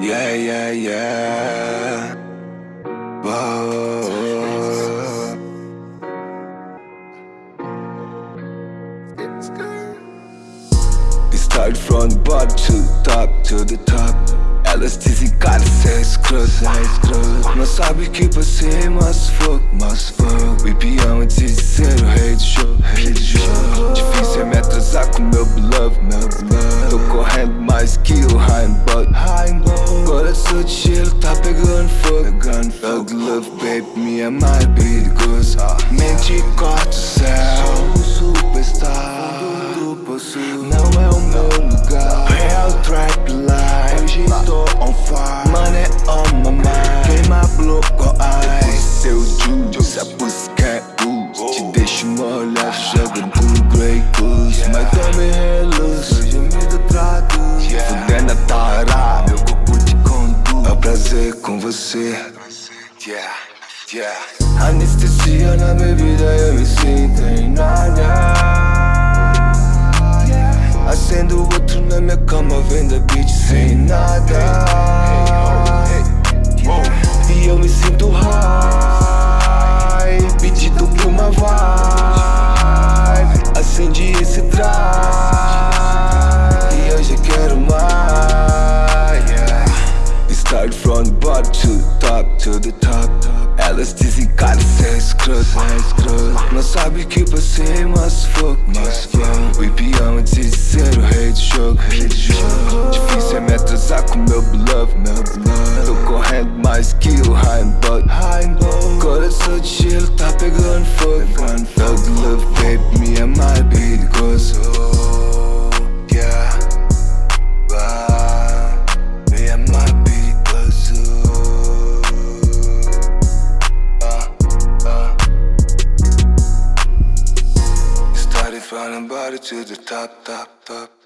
yeah, yeah. yeah. Whoa. It started from the bottom to the top, to the top. Elas dizem cara, cê escroto, é escroto Mas sabe que passei, mas fuck, mas fuck O hipião antes de ser o rei do show, rei do show Difícil é me atrasar com meu beloved, meu beloved Tô correndo mais que o Heimbold Agora sou de gelo, tá pegando fogo, pegando fogo Thug love, baby, me é mais perigoso Mente corta o céu, superstar Não é o meu lugar Real trap life Hoje tô on fire você. Yeah, yeah. Anestesia na bebida eu me sinto em nada. Acendo outro na minha cama Vendo a bitch sem nada bottom to the top, to the top. Elas dizem cara, cê é escroto, é Não sabe que passei, mas fuck, mas fuck O hipião antes de ser o rei do jogo, rei do jogo Difícil é me atrasar com meu beloved, meu beloved Tô correndo mais que o Heimbold Coração de gelo, tá pegando fogo, pegando fogo From the bottom to the top, top, top